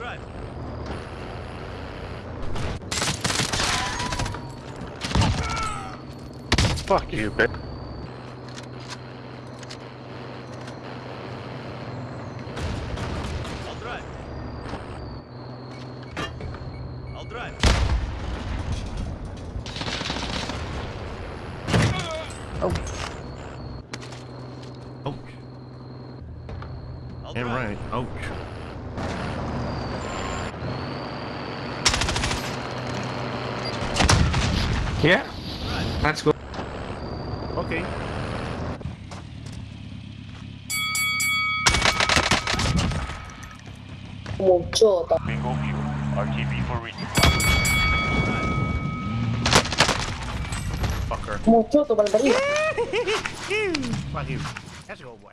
Drive. Fuck you, bitch. I'll drive. I'll oh. Yeah. Let's go. Okay. Mucho. Bingo fuel. RTB for reading. Fucker. Mucho, tu Fuck you. Let's go, boy.